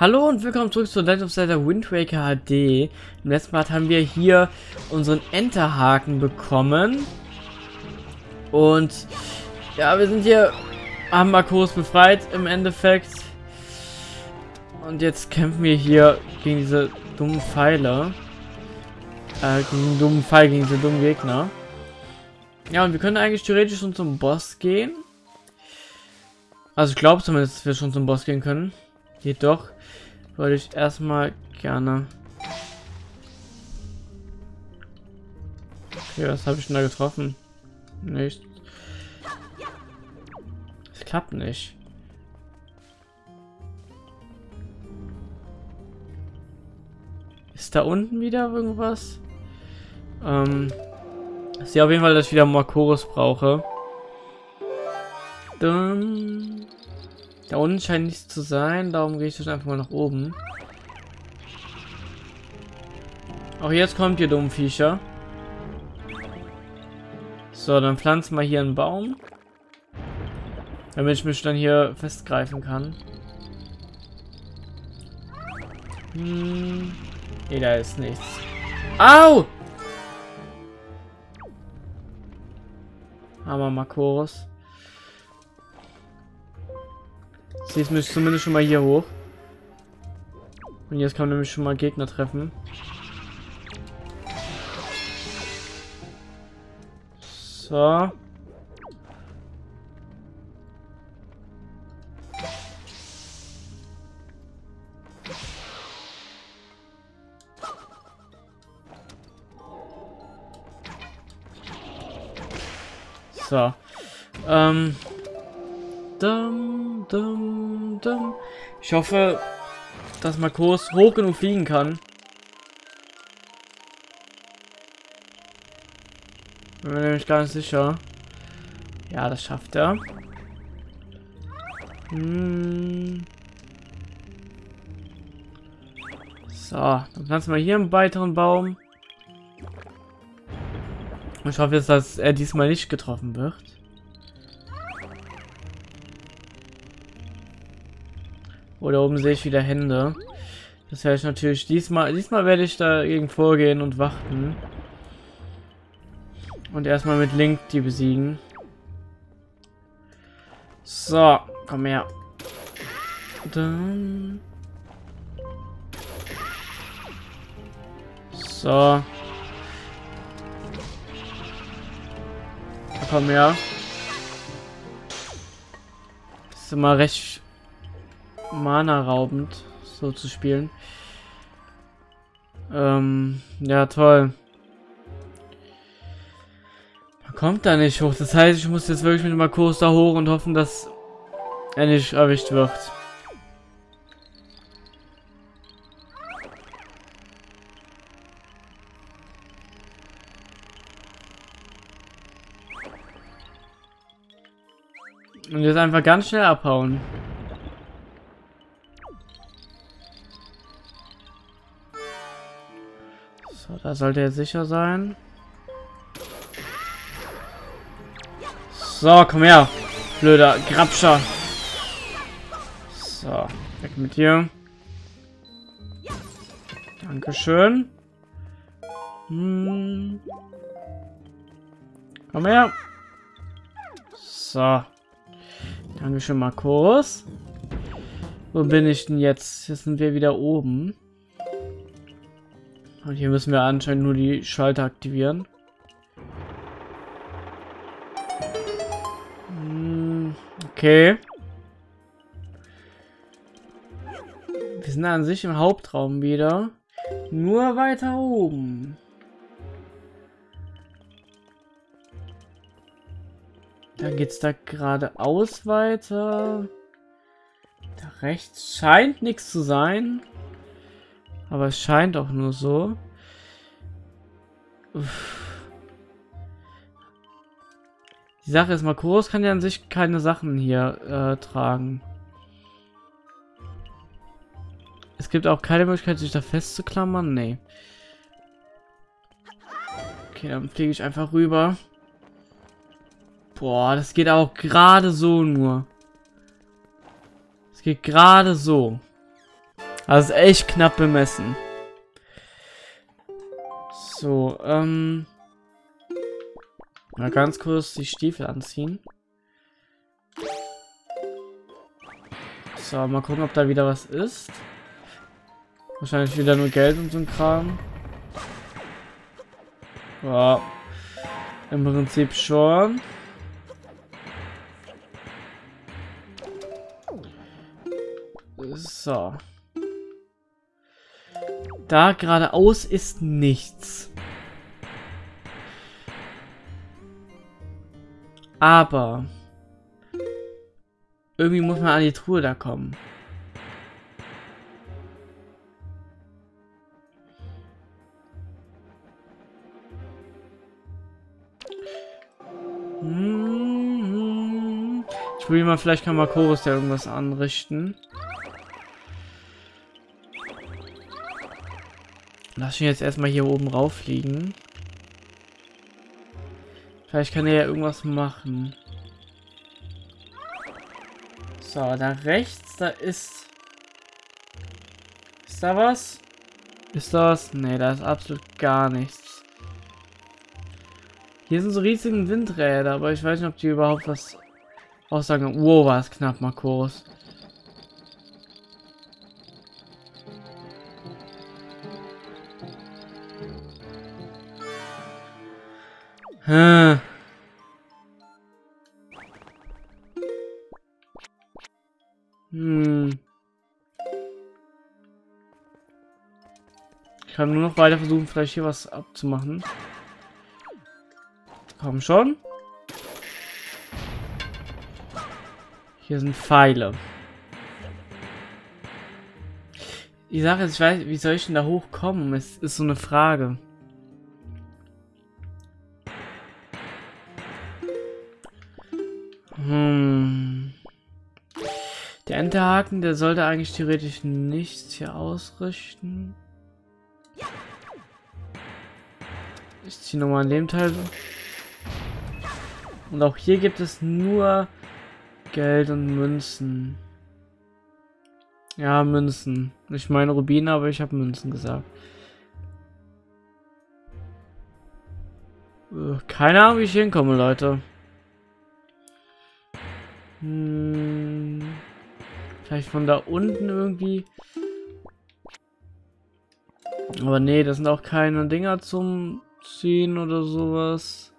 Hallo und willkommen zurück zu Legend of Zelda Wind Waker HD. Im letzten Part haben wir hier unseren Enterhaken bekommen. Und ja, wir sind hier, haben Marcos befreit im Endeffekt. Und jetzt kämpfen wir hier gegen diese dummen Pfeile. Äh, gegen den dummen Pfeil, gegen diese dummen Gegner. Ja, und wir können eigentlich theoretisch schon zum Boss gehen. Also ich glaube zumindest, dass wir schon zum Boss gehen können. Jedoch würde ich erstmal gerne... Okay, was habe ich denn da getroffen? Nicht. Es klappt nicht. Ist da unten wieder irgendwas? Ähm, ich sehe auf jeden Fall, dass ich wieder Makoros brauche. Dann da unten scheint nichts zu sein, darum gehe ich jetzt einfach mal nach oben. Auch jetzt kommt ihr dummen Viecher. So, dann pflanzen wir hier einen Baum. Damit ich mich dann hier festgreifen kann. Hm. Nee, da ist nichts. Au! Hammer Makoros. Jetzt müsste zumindest schon mal hier hoch. Und jetzt kann man nämlich schon mal Gegner treffen. So. So. Ähm. Dum, dum, dum. Ich hoffe, dass Marcos hoch genug fliegen kann. Bin mir nämlich gar nicht sicher. Ja, das schafft er. Hm. So, dann pflanzen wir hier einen weiteren Baum. Ich hoffe jetzt, dass er diesmal nicht getroffen wird. Oder oben sehe ich wieder Hände. Das werde ich natürlich diesmal, diesmal werde ich dagegen vorgehen und warten. Und erstmal mit Link die besiegen. So, komm her. Dann. So. Komm her. Das ist immer recht Mana-raubend, so zu spielen. Ähm, ja, toll. Man kommt da nicht hoch. Das heißt, ich muss jetzt wirklich mit dem Markus da hoch und hoffen, dass er nicht erwischt wird. Und jetzt einfach ganz schnell abhauen. Da sollte er sicher sein. So, komm her. Blöder Grabscher. So, weg mit dir. Dankeschön. Hm. Komm her. So. Dankeschön, Markus. Wo bin ich denn jetzt? Jetzt sind wir wieder oben. Und hier müssen wir anscheinend nur die Schalter aktivieren. Hm, okay. Wir sind an sich im Hauptraum wieder. Nur weiter oben. Dann geht's da geradeaus weiter. Da rechts scheint nichts zu sein. Aber es scheint auch nur so. Uff. Die Sache ist, Makoros kann ja an sich keine Sachen hier äh, tragen. Es gibt auch keine Möglichkeit, sich da festzuklammern. Nee. Okay, dann fliege ich einfach rüber. Boah, das geht auch gerade so nur. Es geht gerade so. Also echt knapp bemessen. So, ähm... Mal ganz kurz die Stiefel anziehen. So, mal gucken, ob da wieder was ist. Wahrscheinlich wieder nur Geld und so ein Kram. Ja. Im Prinzip schon. So. Da geradeaus ist nichts. Aber irgendwie muss man an die Truhe da kommen. Hm. Ich probiere mal, vielleicht kann Makoros ja irgendwas anrichten. Lass ihn jetzt erstmal hier oben rauffliegen. Vielleicht kann er ja irgendwas machen. So, da rechts, da ist... Ist da was? Ist das? Ne, da ist absolut gar nichts. Hier sind so riesige Windräder, aber ich weiß nicht, ob die überhaupt was aussagen. Wow, war es knapp, Markus. Hm. Ich kann nur noch weiter versuchen, vielleicht hier was abzumachen. Komm schon. Hier sind Pfeile. Die Sache ist, ich weiß, wie soll ich denn da hochkommen? Es ist so eine Frage. Enterhaken, der sollte eigentlich theoretisch nichts hier ausrichten. Ich ziehe nochmal an dem Teil. Und auch hier gibt es nur Geld und Münzen. Ja, Münzen. Ich meine Rubine, aber ich habe Münzen gesagt. Äh, keine Ahnung, wie ich hinkomme, Leute. Hm, vielleicht von da unten irgendwie. Aber nee, das sind auch keine Dinger zum Ziehen oder sowas.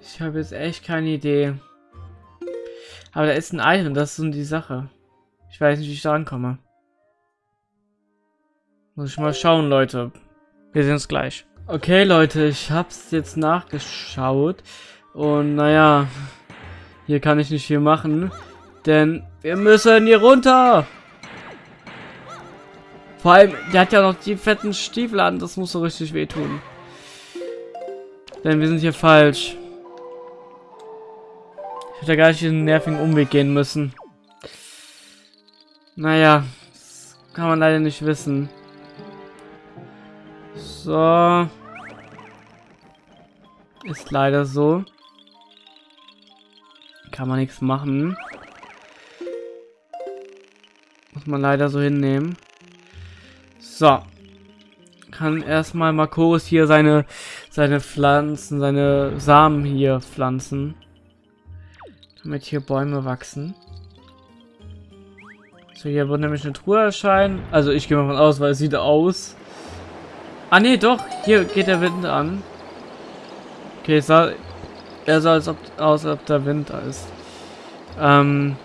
Ich habe jetzt echt keine Idee. Aber da ist ein Item, das ist so die Sache. Ich weiß nicht, wie ich da ankomme. Muss ich mal schauen, Leute. Wir sehen uns gleich. Okay, Leute, ich hab's jetzt nachgeschaut. Und naja, hier kann ich nicht viel machen. Denn wir müssen hier runter. Vor allem, der hat ja noch die fetten Stiefel an. Das muss so richtig wehtun. Denn wir sind hier falsch. Ich hätte gar nicht diesen nervigen Umweg gehen müssen. Naja, das kann man leider nicht wissen. So. Ist leider so. Kann man nichts machen. Muss man leider so hinnehmen. So. Kann erstmal Marcos hier seine, seine Pflanzen, seine Samen hier pflanzen. Damit hier Bäume wachsen. So, hier wird nämlich eine Truhe erscheinen. Also ich gehe mal von aus, weil es sieht aus. Ah nee, doch. Hier geht der Wind an. Okay, es sah, er sah als ob, aus, als ob der Wind da ist. Ähm.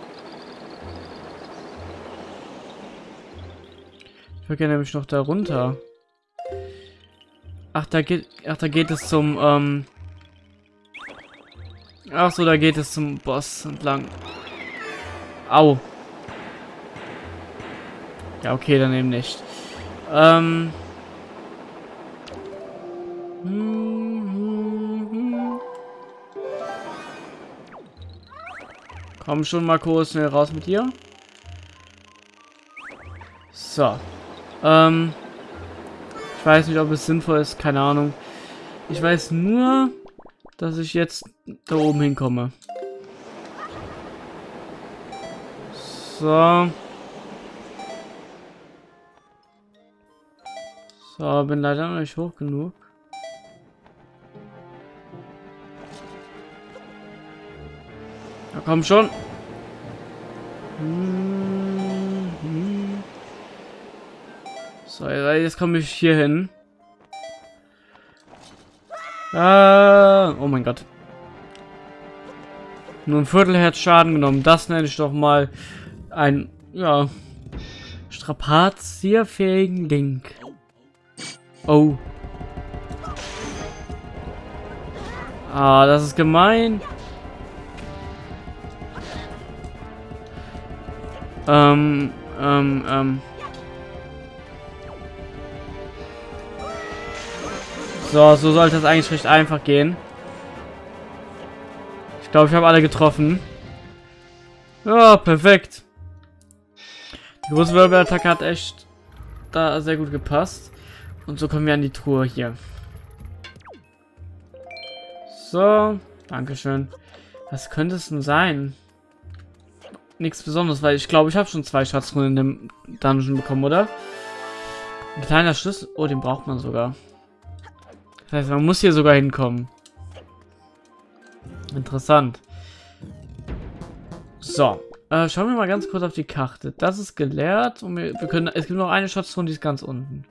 Ich gerne nämlich noch da runter. Ach, da geht, ach, da geht es zum, ähm. Ach so, da geht es zum Boss entlang. Au. Ja, okay, dann eben nicht. Ähm. Komm schon, Marco, schnell raus mit dir. So. Ähm, ich weiß nicht, ob es sinnvoll ist, keine Ahnung. Ich weiß nur, dass ich jetzt da oben hinkomme. So. So, bin leider noch nicht hoch genug. Ja, komm schon. Hm. So, jetzt komme ich hier hin. Ah, oh mein Gott. Nur ein Viertelherz Schaden genommen. Das nenne ich doch mal ein, ja, strapazierfähigen Link. Oh. Ah, das ist gemein. Ähm, ähm, ähm. So, so sollte es eigentlich recht einfach gehen. Ich glaube, ich habe alle getroffen. Ja, perfekt. Die große Wirbelattacke hat echt da sehr gut gepasst. Und so kommen wir an die Truhe hier. So, Dankeschön. Was könnte es denn sein? Nichts Besonderes, weil ich glaube, ich habe schon zwei Schatzruhen in dem Dungeon bekommen, oder? Ein kleiner Schlüssel. Oh, den braucht man sogar. Das heißt, man muss hier sogar hinkommen. Interessant. So. Äh, schauen wir mal ganz kurz auf die Karte. Das ist geleert und wir, wir können. Es gibt noch eine Schatztruhe, die ist ganz unten.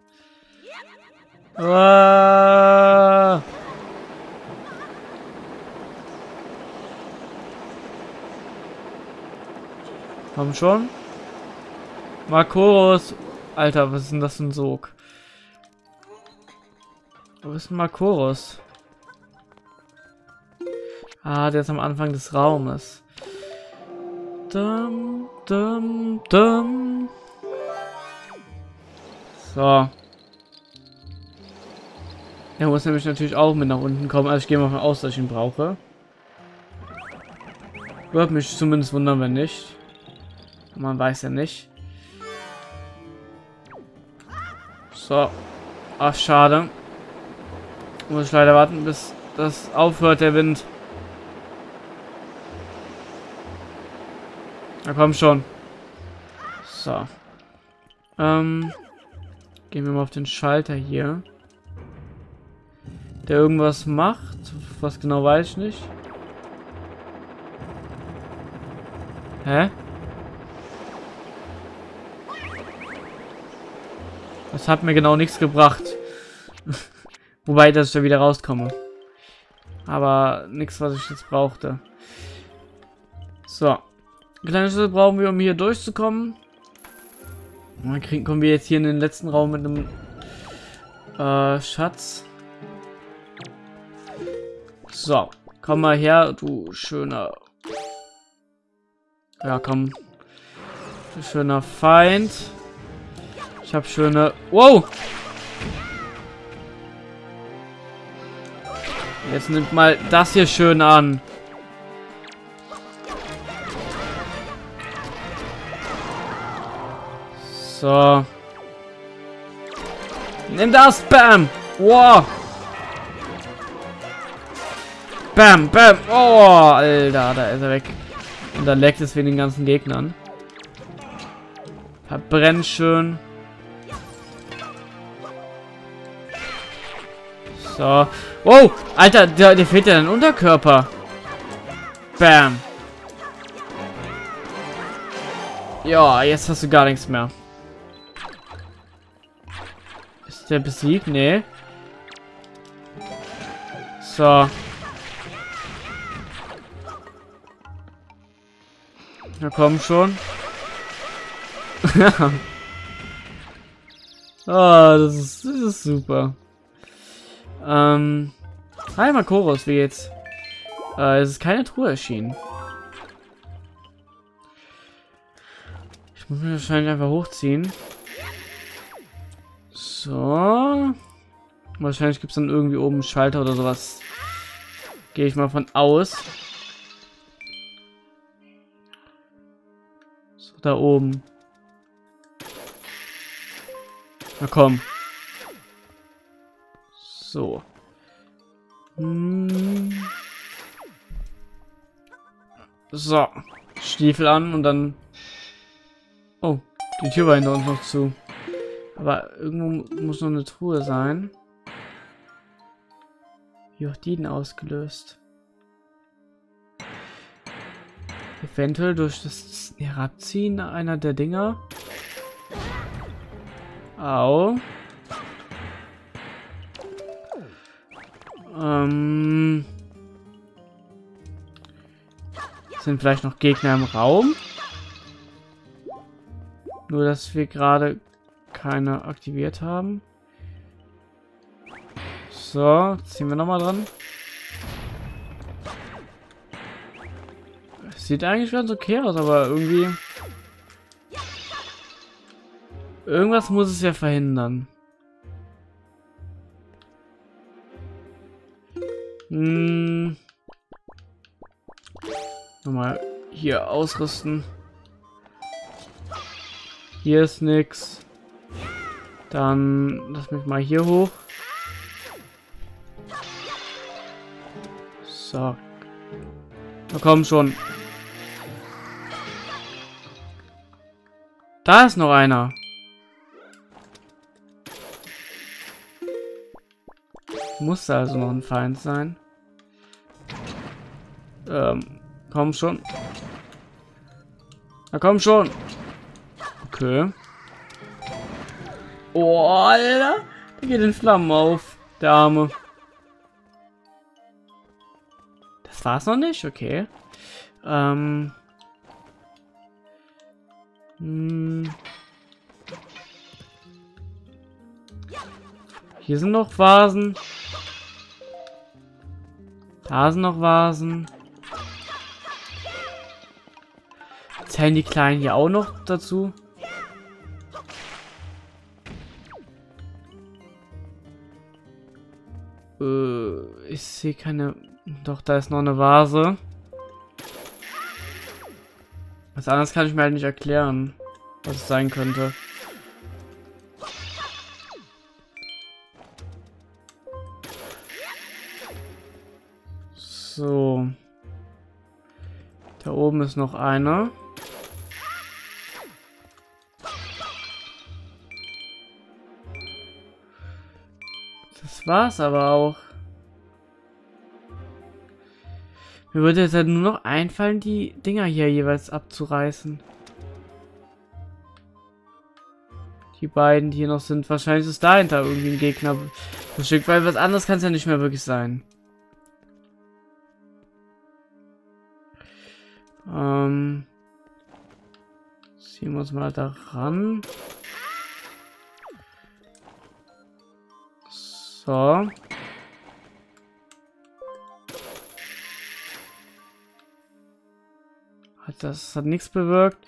Ah. Komm schon. Makoros. Alter, was ist denn das für ein Sog? Wo ist denn Makoros? Ah, der ist am Anfang des Raumes. Dum, dum, dum. So. Er muss nämlich natürlich auch mit nach unten kommen. Also ich gehe mal von aus, dass ich ihn brauche. Würde mich zumindest wundern, wenn nicht. Man weiß ja nicht. So. Ach, schade. Muss ich leider warten, bis das aufhört, der Wind. Na komm schon. So. Ähm. Gehen wir mal auf den Schalter hier. Der irgendwas macht. Was genau weiß ich nicht. Hä? Das hat mir genau nichts gebracht. Wobei, dass ich da wieder rauskomme. Aber nichts, was ich jetzt brauchte. So. Kleine Schlüssel brauchen wir, um hier durchzukommen. dann kriegen, kommen wir jetzt hier in den letzten Raum mit einem äh, Schatz. So. Komm mal her, du schöner... Ja, komm. Du schöner Feind. Ich habe schöne... Wow! Jetzt nimmt mal das hier schön an. So. Nimm das, Bam! Wow! Bam, bam! Oh, Alter, da ist er weg. Und da leckt es wegen den ganzen Gegnern. Verbrennt schön. So. Oh, Alter, der, der fehlt ja ein Unterkörper. Bam. Ja, jetzt hast du gar nichts mehr. Ist der besiegt? Nee. So. Na komm schon. oh, das ist, das ist super. Ähm. Hi Makoros, wie geht's? Äh, es ist keine Truhe erschienen. Ich muss mich wahrscheinlich einfach hochziehen. So. Wahrscheinlich gibt es dann irgendwie oben einen Schalter oder sowas. Gehe ich mal von aus. So, da oben. Na komm. So. Hm. So. Stiefel an und dann... Oh, die Tür war hinter uns noch zu. Aber irgendwo muss noch eine Truhe sein. Wie auch die denn ausgelöst? Eventuell durch das Herabziehen einer der Dinger. Au. Ähm. Sind vielleicht noch Gegner im Raum? Nur, dass wir gerade keine aktiviert haben. So, ziehen wir nochmal dran. Sieht eigentlich ganz okay aus, aber irgendwie... Irgendwas muss es ja verhindern. Hm. Nochmal hier ausrüsten. Hier ist nix. Dann lass mich mal hier hoch. So. Na komm schon. Da ist noch einer. Muss also noch ein Feind sein. Ähm, komm schon. Na komm schon. Okay. Oh, Alter. Der geht in Flammen auf. Der Arme. Das war's noch nicht? Okay. Ähm. Hm. Hier sind noch Vasen. Da sind noch Vasen. Zählen die Kleinen hier auch noch dazu? Äh, ich sehe keine... Doch, da ist noch eine Vase. Was anderes kann ich mir halt nicht erklären, was es sein könnte. So. Da oben ist noch einer. Das war's aber auch. Mir würde jetzt halt nur noch einfallen, die Dinger hier jeweils abzureißen. Die beiden, die hier noch sind. Wahrscheinlich ist dahinter irgendwie ein Gegner versteckt, weil was anderes kann es ja nicht mehr wirklich sein. Ähm. Ziehen wir uns mal da ran. So. Das hat nichts bewirkt.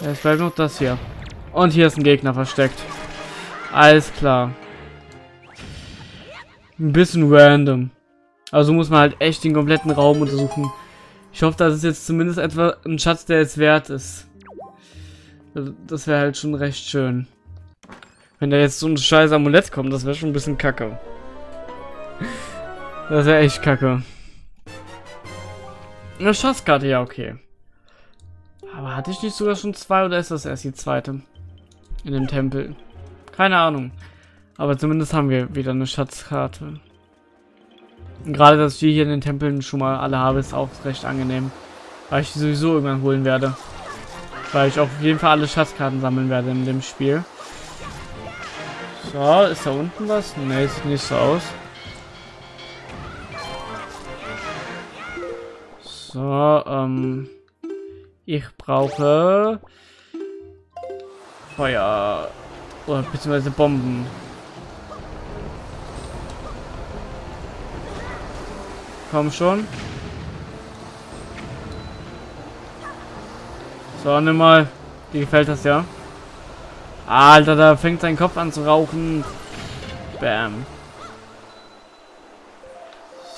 Es bleibt noch das hier. Und hier ist ein Gegner versteckt. Alles klar. Ein bisschen random. Also muss man halt echt den kompletten Raum untersuchen. Ich hoffe, das ist jetzt zumindest etwa ein Schatz, der es wert ist. Das wäre halt schon recht schön. Wenn da jetzt so ein scheiß Amulett kommt, das wäre schon ein bisschen kacke. Das wäre echt kacke. Eine Schatzkarte, ja, okay. Aber hatte ich nicht sogar schon zwei oder ist das erst die zweite? In dem Tempel. Keine Ahnung. Aber zumindest haben wir wieder eine Schatzkarte. Und gerade, dass ich die hier in den Tempeln schon mal alle habe, ist auch recht angenehm. Weil ich die sowieso irgendwann holen werde. Weil ich auf jeden Fall alle Schatzkarten sammeln werde in dem Spiel. So, ist da unten was? Ne, sieht nicht so aus. So, ähm... Ich brauche... Feuer... Oder beziehungsweise Bomben. Komm schon. So, nimm mal. Dir gefällt das ja? Alter, da fängt sein Kopf an zu rauchen. Bam.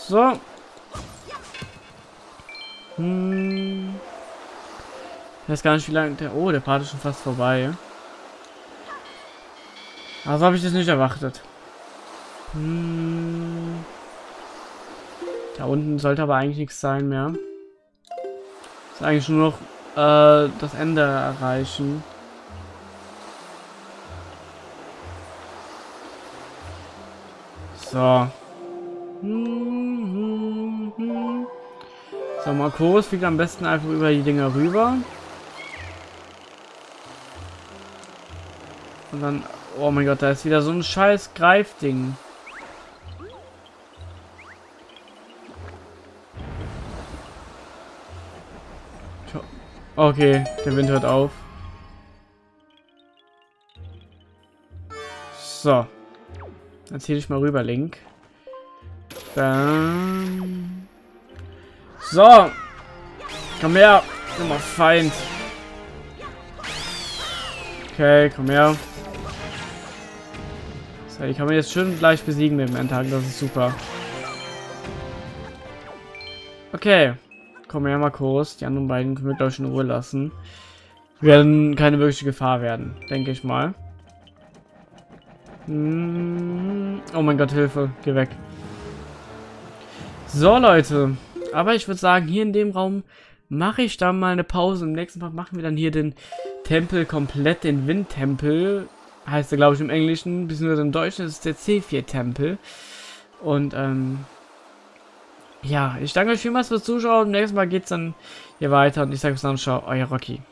So. Hm. Ich weiß gar nicht, wie lange der... Oh, der Part ist schon fast vorbei. Also habe ich das nicht erwartet. Hm. Da unten sollte aber eigentlich nichts sein mehr. Ist eigentlich nur noch äh, das Ende erreichen. So. So, Marcos fliegt am besten einfach über die Dinger rüber. Und dann... Oh mein Gott, da ist wieder so ein scheiß Greifding. Okay, der Wind hört auf. So. Dann zähle ich mal rüber, Link. Bam. So. Komm her. Nochmal Feind. Okay, komm her. So, die kann man jetzt schön gleich besiegen mit dem Endtag. Das ist super. Okay. Komm her, Marcos. Die anderen beiden können wir, glaube ich, in Ruhe lassen. Werden keine wirkliche Gefahr werden, denke ich mal. Hm. Oh mein Gott, Hilfe. Geh weg. So, Leute. Aber ich würde sagen, hier in dem Raum mache ich dann mal eine Pause. Im nächsten Mal machen wir dann hier den Tempel komplett, den Windtempel. Heißt er, glaube ich, im Englischen, beziehungsweise im Deutschen ist es der C4-Tempel. Und, ähm, ja, ich danke euch vielmals fürs Zuschauen. Nächstes Mal geht es dann hier weiter und ich sage bis dann, ciao, euer Rocky.